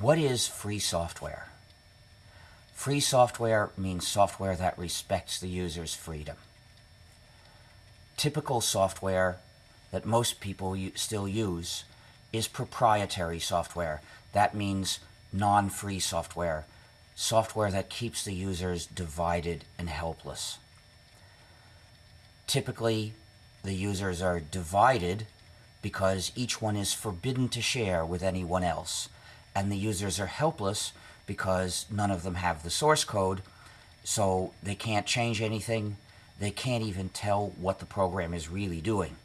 What is free software? Free software means software that respects the user's freedom. Typical software that most people still use is proprietary software. That means non-free software, software that keeps the users divided and helpless. Typically, the users are divided because each one is forbidden to share with anyone else, and the users are helpless because none of them have the source code, so they can't change anything, they can't even tell what the program is really doing.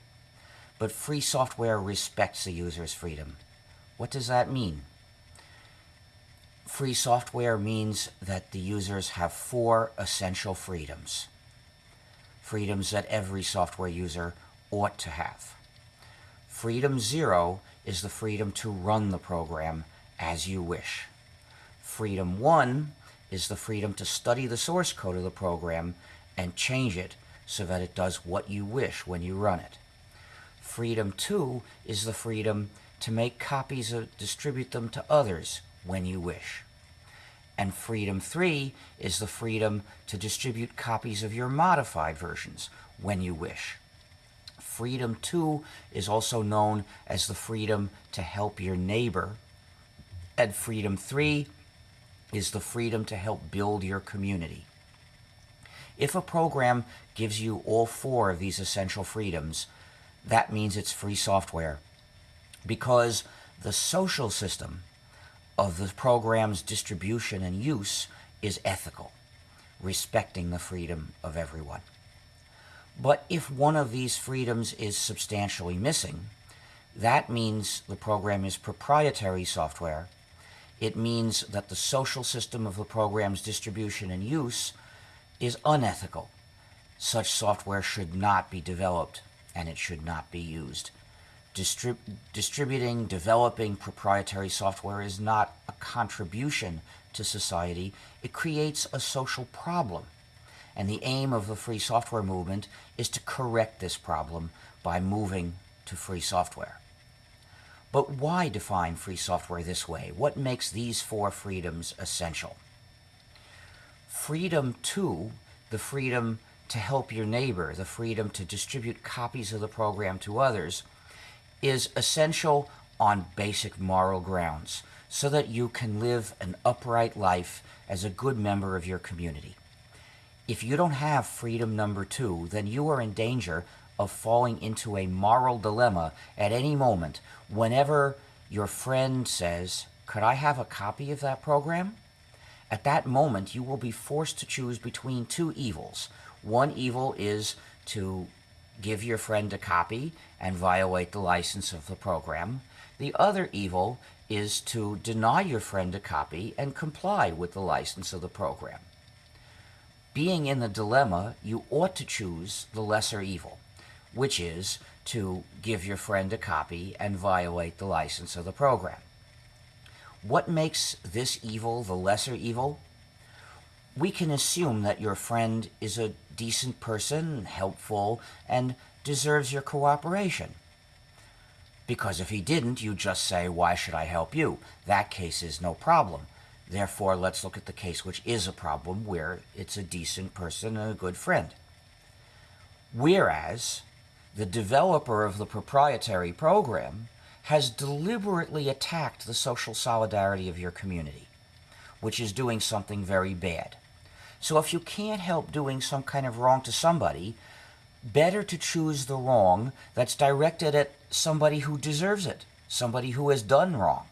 But free software respects the user's freedom. What does that mean? Free software means that the users have four essential freedoms. Freedoms that every software user ought to have. Freedom zero is the freedom to run the program as you wish. Freedom one is the freedom to study the source code of the program and change it so that it does what you wish when you run it. Freedom two is the freedom to make copies and distribute them to others when you wish. And freedom three is the freedom to distribute copies of your modified versions when you wish. Freedom two is also known as the freedom to help your neighbor. And freedom three is the freedom to help build your community. If a program gives you all four of these essential freedoms, that means it's free software because the social system of the program's distribution and use is ethical, respecting the freedom of everyone. But if one of these freedoms is substantially missing, that means the program is proprietary software. It means that the social system of the program's distribution and use is unethical. Such software should not be developed and it should not be used. Distrib distributing, developing proprietary software is not a contribution to society. It creates a social problem. And the aim of the free software movement is to correct this problem by moving to free software. But why define free software this way? What makes these four freedoms essential? Freedom 2, the freedom to help your neighbor, the freedom to distribute copies of the program to others, is essential on basic moral grounds so that you can live an upright life as a good member of your community. If you don't have freedom number two, then you are in danger of falling into a moral dilemma at any moment whenever your friend says, could I have a copy of that program? At that moment, you will be forced to choose between two evils. One evil is to give your friend a copy and violate the license of the program. The other evil is to deny your friend a copy and comply with the license of the program. Being in the dilemma, you ought to choose the lesser evil, which is to give your friend a copy and violate the license of the program. What makes this evil the lesser evil? we can assume that your friend is a decent person, helpful, and deserves your cooperation. Because if he didn't, you just say, why should I help you? That case is no problem. Therefore, let's look at the case which is a problem, where it's a decent person and a good friend. Whereas, the developer of the proprietary program has deliberately attacked the social solidarity of your community, which is doing something very bad. So if you can't help doing some kind of wrong to somebody, better to choose the wrong that's directed at somebody who deserves it, somebody who has done wrong,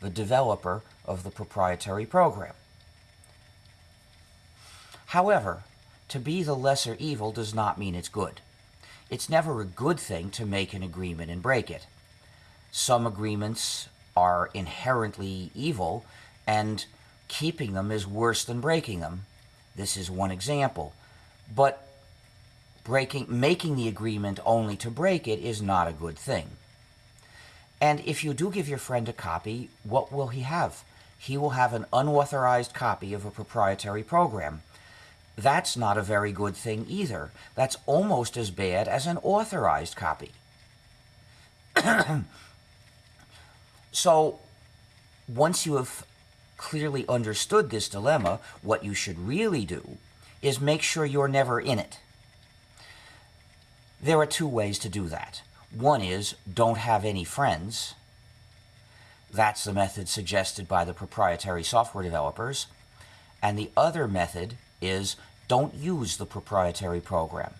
the developer of the proprietary program. However, to be the lesser evil does not mean it's good. It's never a good thing to make an agreement and break it. Some agreements are inherently evil, and keeping them is worse than breaking them, this is one example. But breaking, making the agreement only to break it is not a good thing. And if you do give your friend a copy, what will he have? He will have an unauthorized copy of a proprietary program. That's not a very good thing either. That's almost as bad as an authorized copy. so once you have clearly understood this dilemma, what you should really do is make sure you're never in it. There are two ways to do that. One is don't have any friends. That's the method suggested by the proprietary software developers. And the other method is don't use the proprietary program.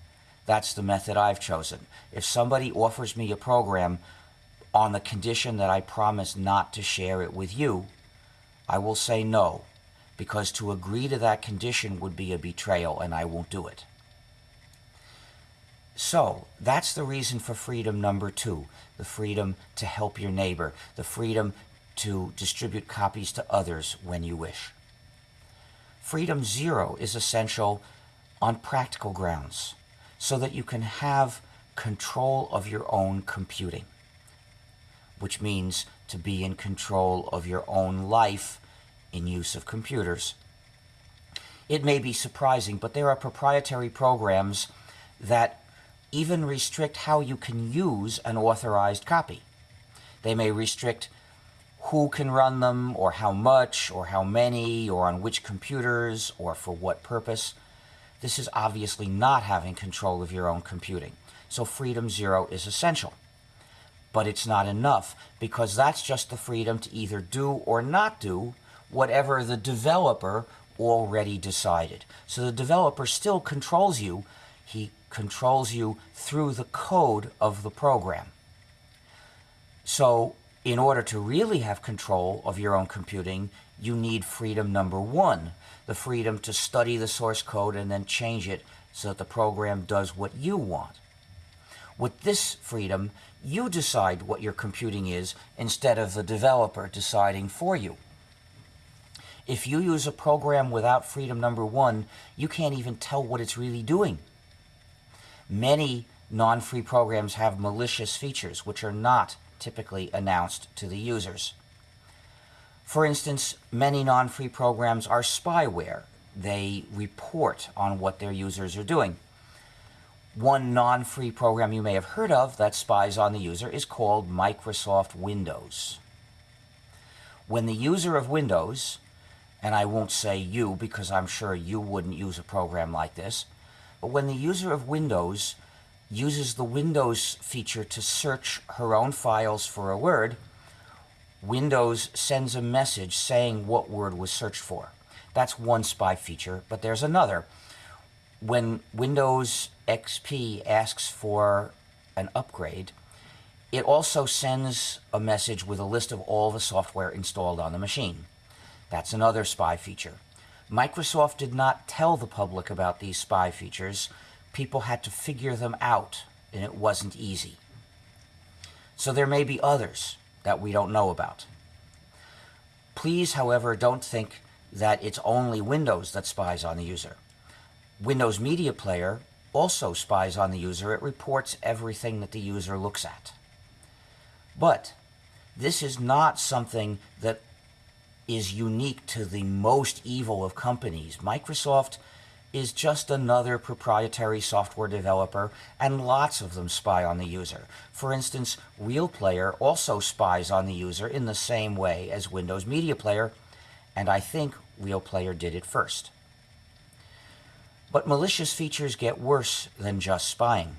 That's the method I've chosen. If somebody offers me a program on the condition that I promise not to share it with you, I will say no, because to agree to that condition would be a betrayal and I won't do it. So, that's the reason for freedom number two the freedom to help your neighbor, the freedom to distribute copies to others when you wish. Freedom zero is essential on practical grounds so that you can have control of your own computing, which means to be in control of your own life in use of computers. It may be surprising, but there are proprietary programs that even restrict how you can use an authorized copy. They may restrict who can run them, or how much, or how many, or on which computers, or for what purpose. This is obviously not having control of your own computing. So Freedom Zero is essential. But it's not enough, because that's just the freedom to either do or not do whatever the developer already decided. So the developer still controls you. He controls you through the code of the program. So in order to really have control of your own computing, you need freedom number one, the freedom to study the source code and then change it so that the program does what you want. With this freedom, you decide what your computing is instead of the developer deciding for you. If you use a program without freedom number one, you can't even tell what it's really doing. Many non-free programs have malicious features which are not typically announced to the users. For instance, many non-free programs are spyware. They report on what their users are doing. One non-free program you may have heard of that spies on the user is called Microsoft Windows. When the user of Windows, and I won't say you because I'm sure you wouldn't use a program like this, but when the user of Windows uses the Windows feature to search her own files for a word, Windows sends a message saying what word was searched for. That's one spy feature, but there's another. When Windows XP asks for an upgrade, it also sends a message with a list of all the software installed on the machine. That's another spy feature. Microsoft did not tell the public about these spy features, people had to figure them out, and it wasn't easy. So there may be others that we don't know about. Please, however, don't think that it's only Windows that spies on the user. Windows Media Player also spies on the user. It reports everything that the user looks at. But this is not something that is unique to the most evil of companies. Microsoft is just another proprietary software developer, and lots of them spy on the user. For instance, RealPlayer also spies on the user in the same way as Windows Media Player, and I think RealPlayer did it first. But malicious features get worse than just spying.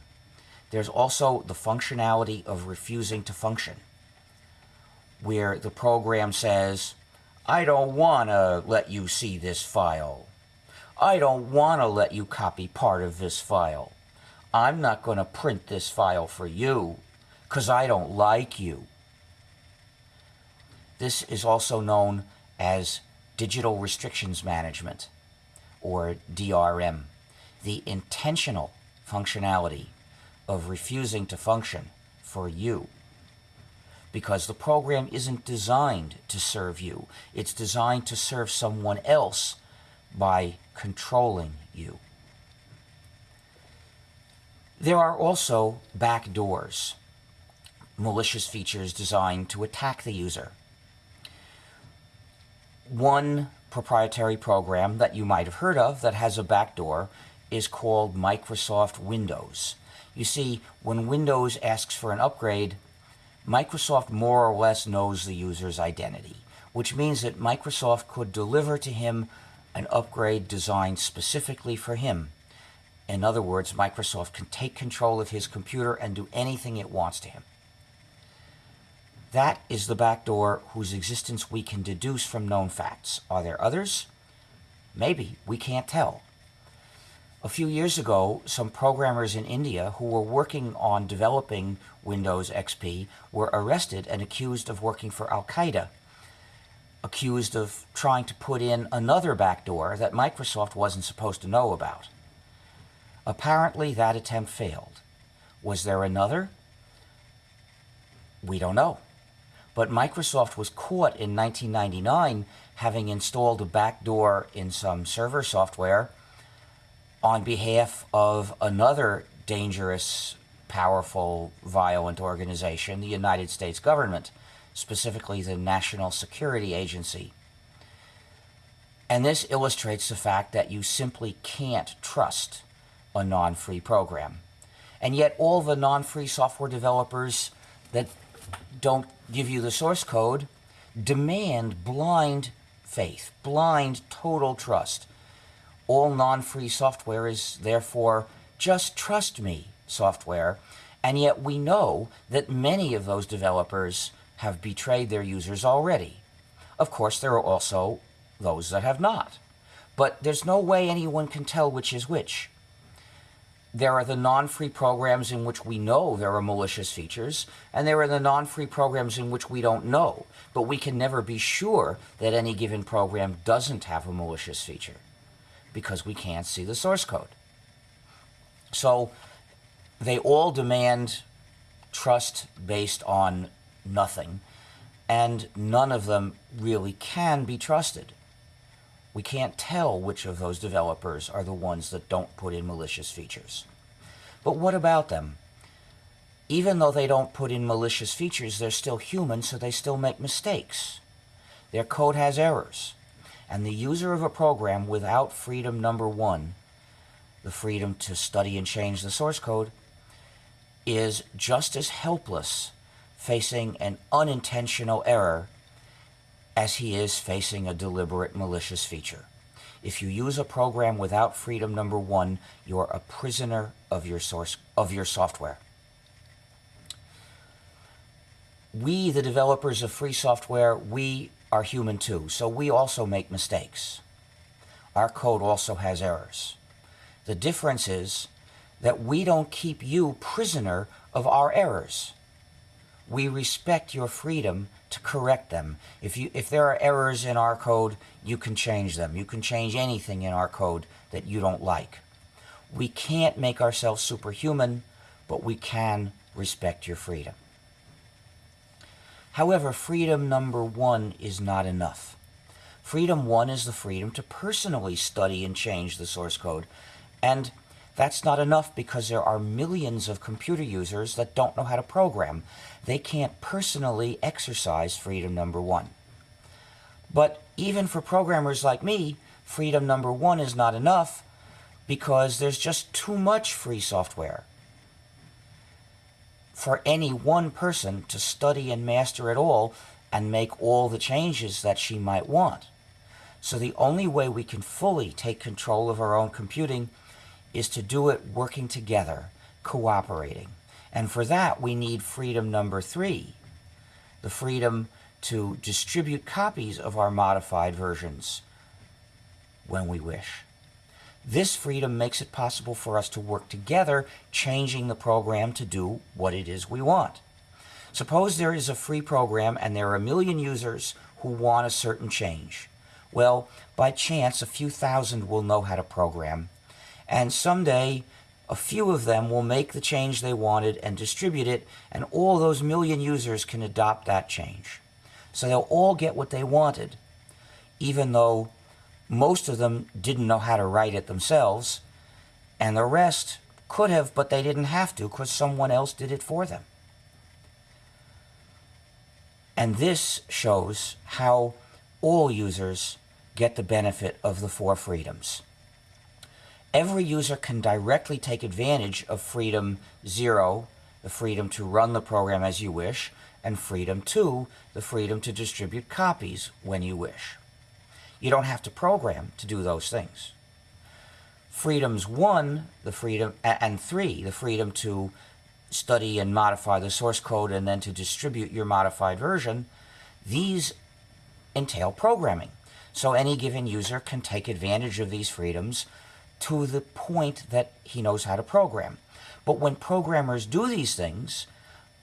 There's also the functionality of refusing to function, where the program says, I don't want to let you see this file I don't want to let you copy part of this file. I'm not going to print this file for you because I don't like you. This is also known as Digital Restrictions Management, or DRM, the intentional functionality of refusing to function for you. Because the program isn't designed to serve you. It's designed to serve someone else by controlling you. There are also backdoors, malicious features designed to attack the user. One proprietary program that you might have heard of that has a backdoor is called Microsoft Windows. You see, when Windows asks for an upgrade, Microsoft more or less knows the user's identity. which means that Microsoft could deliver to him an upgrade designed specifically for him. In other words, Microsoft can take control of his computer and do anything it wants to him. That is the backdoor whose existence we can deduce from known facts. Are there others? Maybe. We can't tell. A few years ago, some programmers in India who were working on developing Windows XP were arrested and accused of working for Al Qaeda, accused of trying to put in another backdoor that Microsoft wasn't supposed to know about. Apparently, that attempt failed. Was there another? We don't know. But Microsoft was caught in 1999 having installed a backdoor in some server software on behalf of another dangerous, powerful, violent organization, the United States government, specifically the National Security Agency. And this illustrates the fact that you simply can't trust a non-free program. And yet all the non-free software developers that don't give you the source code demand blind faith, blind total trust. All non-free software is therefore just trust me software, and yet we know that many of those developers have betrayed their users already. Of course, there are also those that have not. But there's no way anyone can tell which is which. There are the non-free programs in which we know there are malicious features, and there are the non-free programs in which we don't know, but we can never be sure that any given program doesn't have a malicious feature because we can't see the source code. So they all demand trust based on nothing, and none of them really can be trusted. We can't tell which of those developers are the ones that don't put in malicious features. But what about them? Even though they don't put in malicious features, they're still human, so they still make mistakes. Their code has errors. And the user of a program without freedom number one, the freedom to study and change the source code, is just as helpless facing an unintentional error as he is facing a deliberate malicious feature. If you use a program without freedom number one, you're a prisoner of your source of your software. We, the developers of free software, we are human too, so we also make mistakes. Our code also has errors. The difference is that we don't keep you prisoner of our errors we respect your freedom to correct them. If, you, if there are errors in our code, you can change them. You can change anything in our code that you don't like. We can't make ourselves superhuman, but we can respect your freedom. However, freedom number one is not enough. Freedom one is the freedom to personally study and change the source code. And that's not enough because there are millions of computer users that don't know how to program. They can't personally exercise freedom number one. But even for programmers like me, freedom number one is not enough because there's just too much free software for any one person to study and master it all and make all the changes that she might want. So the only way we can fully take control of our own computing is to do it working together, cooperating. And for that, we need freedom number three, the freedom to distribute copies of our modified versions when we wish. This freedom makes it possible for us to work together, changing the program to do what it is we want. Suppose there is a free program and there are a million users who want a certain change. Well, by chance, a few thousand will know how to program, and someday a few of them will make the change they wanted and distribute it, and all those million users can adopt that change. So they'll all get what they wanted, even though most of them didn't know how to write it themselves, and the rest could have, but they didn't have to because someone else did it for them. And this shows how all users get the benefit of the four freedoms every user can directly take advantage of freedom zero, the freedom to run the program as you wish, and Freedom 2, the freedom to distribute copies when you wish. You don't have to program to do those things. Freedoms 1, the freedom, and 3, the freedom to study and modify the source code and then to distribute your modified version, these entail programming. So any given user can take advantage of these freedoms to the point that he knows how to program. But when programmers do these things,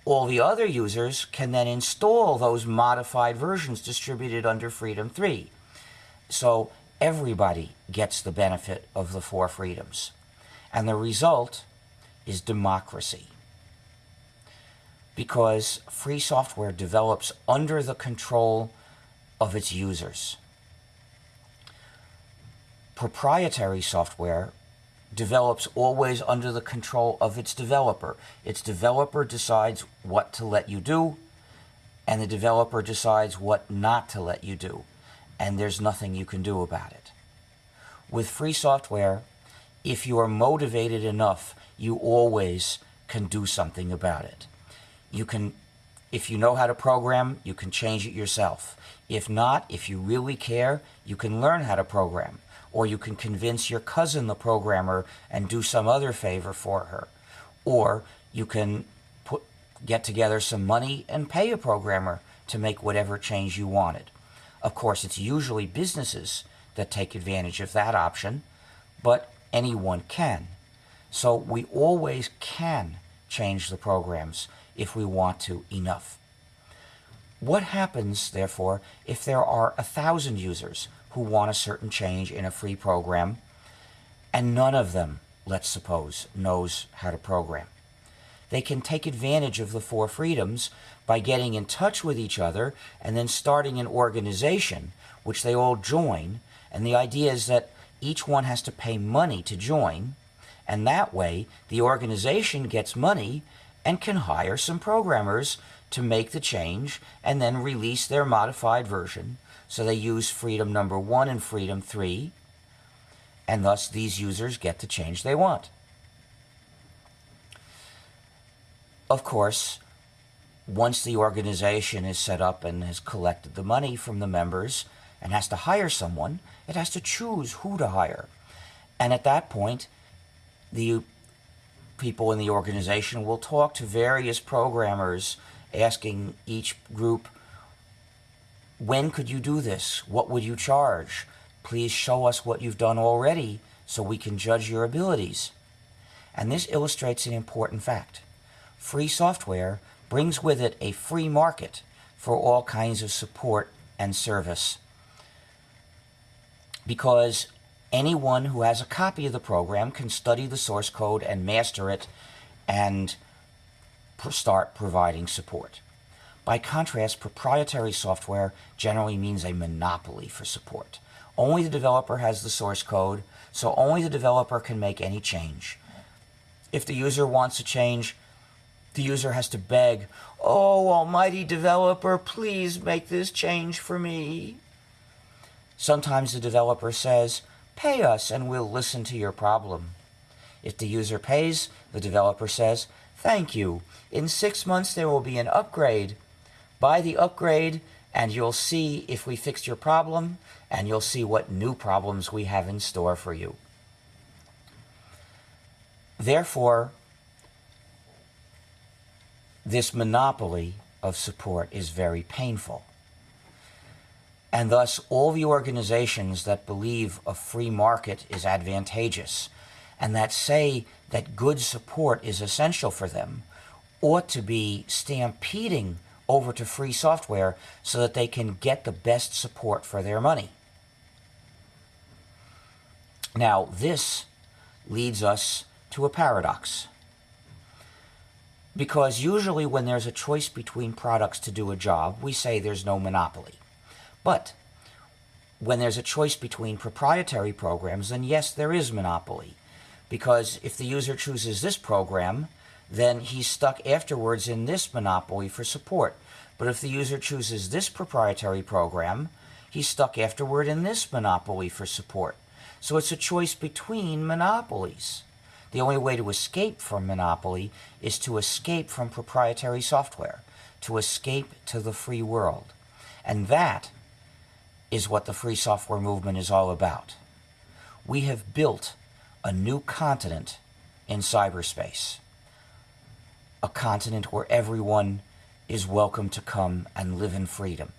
all the other users can then install those modified versions distributed under Freedom 3. So everybody gets the benefit of the four freedoms. And the result is democracy. Because free software develops under the control of its users. Proprietary software develops always under the control of its developer. Its developer decides what to let you do, and the developer decides what not to let you do, and there's nothing you can do about it. With free software, if you are motivated enough, you always can do something about it. You can, if you know how to program, you can change it yourself. If not, if you really care, you can learn how to program or you can convince your cousin, the programmer, and do some other favor for her. Or you can put, get together some money and pay a programmer to make whatever change you wanted. Of course, it's usually businesses that take advantage of that option, but anyone can. So we always can change the programs if we want to enough. What happens, therefore, if there are a thousand users who want a certain change in a free program, and none of them, let's suppose, knows how to program. They can take advantage of the four freedoms by getting in touch with each other and then starting an organization, which they all join. And the idea is that each one has to pay money to join, and that way the organization gets money and can hire some programmers to make the change and then release their modified version so they use freedom number one and freedom three, and thus these users get the change they want. Of course, once the organization is set up and has collected the money from the members and has to hire someone, it has to choose who to hire. And at that point, the people in the organization will talk to various programmers asking each group when could you do this? What would you charge? Please show us what you've done already so we can judge your abilities. And this illustrates an important fact. Free software brings with it a free market for all kinds of support and service. Because anyone who has a copy of the program can study the source code and master it and start providing support. By contrast, proprietary software generally means a monopoly for support. Only the developer has the source code, so only the developer can make any change. If the user wants to change, the user has to beg, Oh, almighty developer, please make this change for me. Sometimes the developer says, Pay us and we'll listen to your problem. If the user pays, the developer says, Thank you. In six months there will be an upgrade. Buy the upgrade and you'll see if we fixed your problem and you'll see what new problems we have in store for you. Therefore, this monopoly of support is very painful. And thus, all the organizations that believe a free market is advantageous and that say that good support is essential for them ought to be stampeding over to free software so that they can get the best support for their money. Now, this leads us to a paradox. Because usually when there's a choice between products to do a job, we say there's no monopoly. But when there's a choice between proprietary programs, then yes, there is monopoly. Because if the user chooses this program, then he's stuck afterwards in this monopoly for support. But if the user chooses this proprietary program, he's stuck afterward in this monopoly for support. So it's a choice between monopolies. The only way to escape from monopoly is to escape from proprietary software, to escape to the free world. And that is what the free software movement is all about. We have built a new continent in cyberspace, a continent where everyone is welcome to come and live in freedom.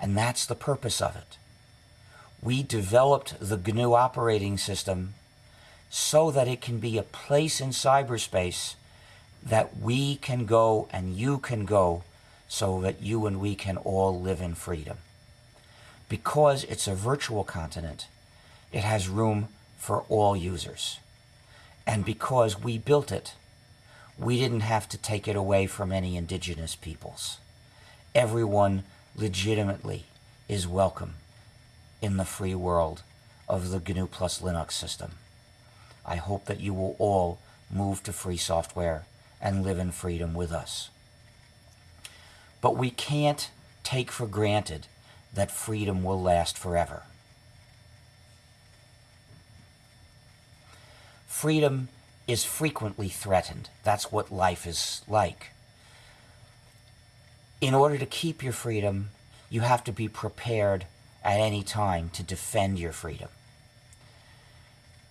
And that's the purpose of it. We developed the GNU operating system so that it can be a place in cyberspace that we can go and you can go so that you and we can all live in freedom. Because it's a virtual continent, it has room for all users. And because we built it, we didn't have to take it away from any indigenous peoples. Everyone legitimately is welcome in the free world of the GNU plus Linux system. I hope that you will all move to free software and live in freedom with us. But we can't take for granted that freedom will last forever. Freedom is frequently threatened. That's what life is like. In order to keep your freedom, you have to be prepared at any time to defend your freedom.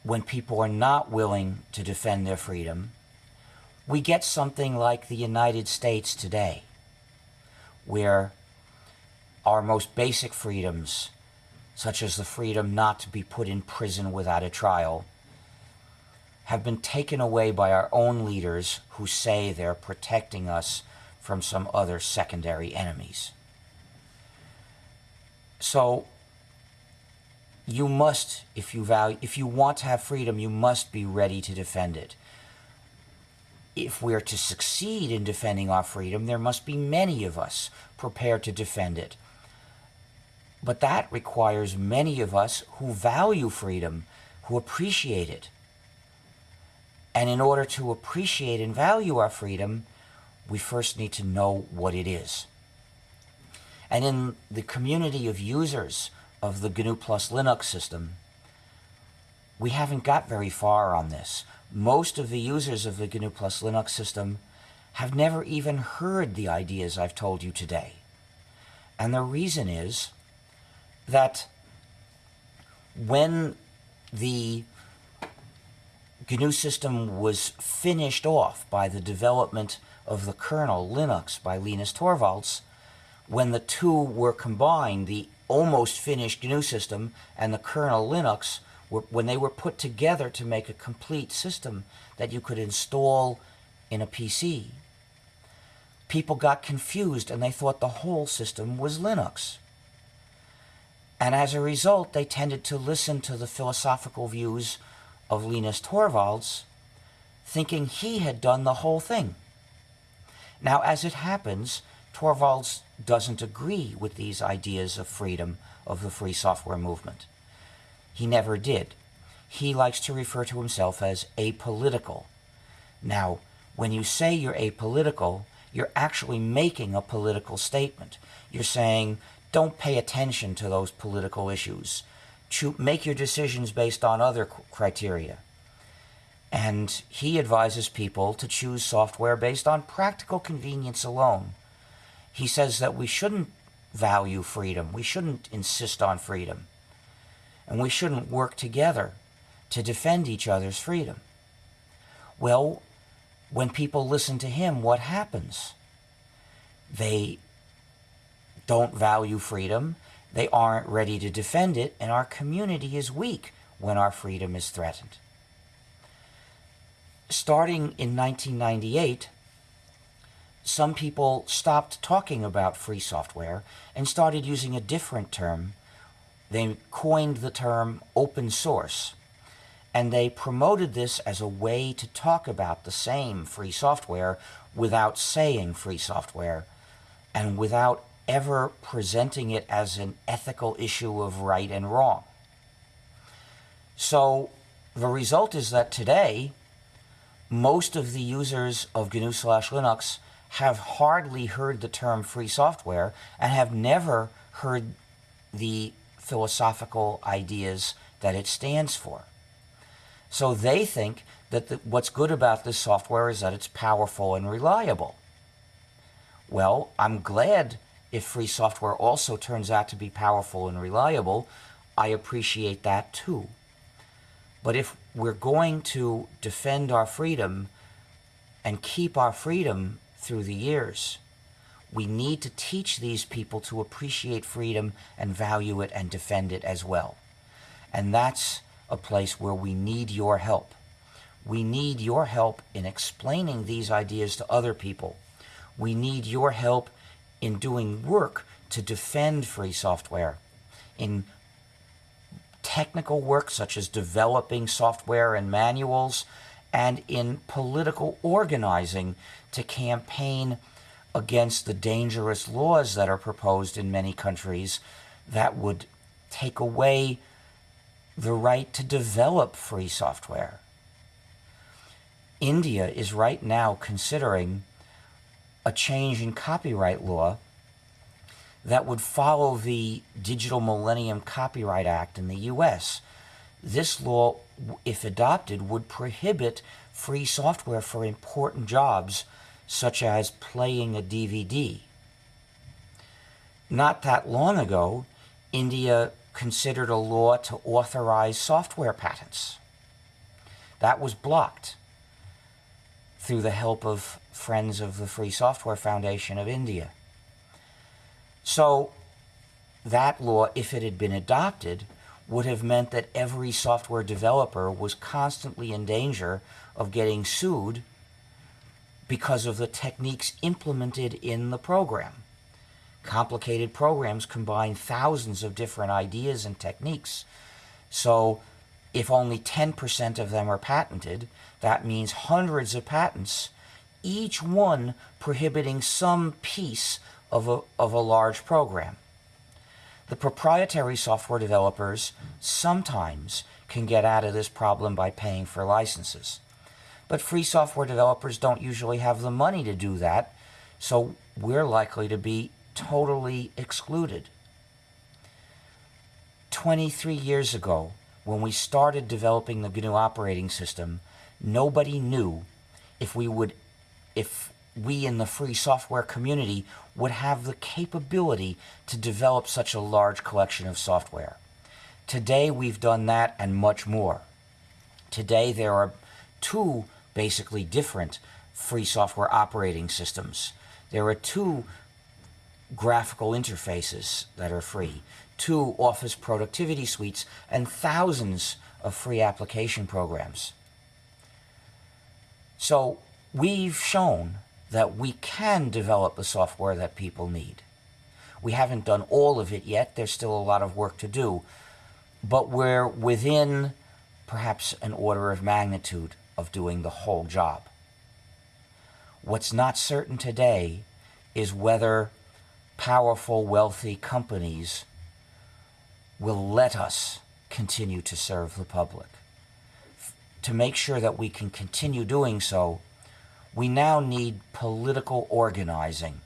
When people are not willing to defend their freedom, we get something like the United States today, where our most basic freedoms, such as the freedom not to be put in prison without a trial, have been taken away by our own leaders who say they're protecting us from some other secondary enemies. So you must, if you value, if you want to have freedom, you must be ready to defend it if we're to succeed in defending our freedom, there must be many of us prepared to defend it. But that requires many of us who value freedom, who appreciate it. And in order to appreciate and value our freedom, we first need to know what it is. And in the community of users of the GNU Plus Linux system, we haven't got very far on this most of the users of the GNU Plus Linux system have never even heard the ideas I've told you today. And the reason is that when the GNU system was finished off by the development of the kernel Linux by Linus Torvalds, when the two were combined, the almost finished GNU system and the kernel Linux were, when they were put together to make a complete system that you could install in a PC, people got confused and they thought the whole system was Linux. And as a result, they tended to listen to the philosophical views of Linus Torvalds, thinking he had done the whole thing. Now, as it happens, Torvalds doesn't agree with these ideas of freedom of the free software movement. He never did. He likes to refer to himself as apolitical. Now, when you say you're apolitical, you're actually making a political statement. You're saying, don't pay attention to those political issues. Make your decisions based on other criteria. And he advises people to choose software based on practical convenience alone. He says that we shouldn't value freedom. We shouldn't insist on freedom and we shouldn't work together to defend each other's freedom. Well, when people listen to him, what happens? They don't value freedom, they aren't ready to defend it, and our community is weak when our freedom is threatened. Starting in 1998, some people stopped talking about free software and started using a different term they coined the term open source, and they promoted this as a way to talk about the same free software without saying free software and without ever presenting it as an ethical issue of right and wrong. So the result is that today, most of the users of GNU slash Linux have hardly heard the term free software and have never heard the philosophical ideas that it stands for. So they think that the, what's good about this software is that it's powerful and reliable. Well, I'm glad if free software also turns out to be powerful and reliable. I appreciate that too. But if we're going to defend our freedom and keep our freedom through the years, we need to teach these people to appreciate freedom and value it and defend it as well. And that's a place where we need your help. We need your help in explaining these ideas to other people. We need your help in doing work to defend free software, in technical work such as developing software and manuals, and in political organizing to campaign against the dangerous laws that are proposed in many countries that would take away the right to develop free software. India is right now considering a change in copyright law that would follow the Digital Millennium Copyright Act in the US. This law, if adopted, would prohibit free software for important jobs such as playing a DVD. Not that long ago, India considered a law to authorize software patents. That was blocked through the help of Friends of the Free Software Foundation of India. So that law, if it had been adopted, would have meant that every software developer was constantly in danger of getting sued because of the techniques implemented in the program. Complicated programs combine thousands of different ideas and techniques. So if only 10% of them are patented, that means hundreds of patents, each one prohibiting some piece of a, of a large program. The proprietary software developers sometimes can get out of this problem by paying for licenses. But free software developers don't usually have the money to do that, so we're likely to be totally excluded. 23 years ago, when we started developing the GNU operating system, nobody knew if we would, if we in the free software community would have the capability to develop such a large collection of software. Today we've done that and much more. Today there are two basically different free software operating systems. There are two graphical interfaces that are free, two office productivity suites, and thousands of free application programs. So we've shown that we can develop the software that people need. We haven't done all of it yet. There's still a lot of work to do. But we're within perhaps an order of magnitude of doing the whole job. What's not certain today is whether powerful, wealthy companies will let us continue to serve the public. To make sure that we can continue doing so, we now need political organizing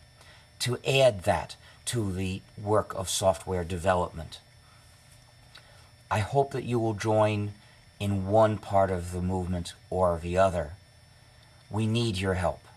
to add that to the work of software development. I hope that you will join in one part of the movement or the other. We need your help.